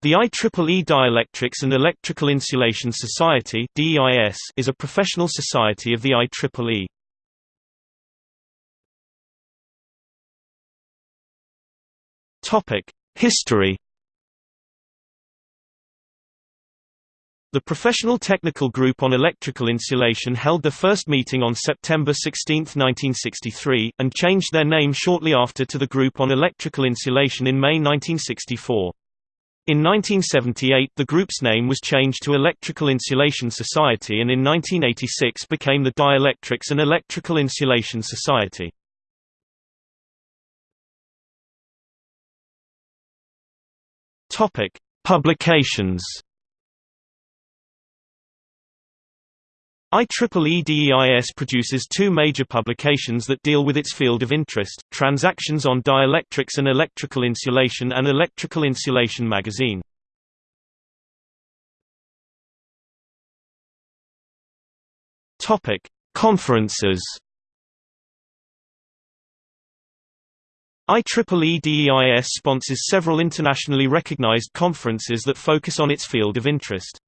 The IEEE Dielectrics and Electrical Insulation Society is a professional society of the IEEE. History The Professional Technical Group on Electrical Insulation held their first meeting on September 16, 1963, and changed their name shortly after to the Group on Electrical Insulation in May 1964. In 1978 the group's name was changed to Electrical Insulation Society and in 1986 became the Dielectrics and Electrical Insulation Society. Publications IEEE DEIS produces two major publications that deal with its field of interest, Transactions on Dielectrics and Electrical Insulation and Electrical Insulation Magazine. Conferences IEEE DEIS sponsors several internationally recognized conferences that focus on its field of interest.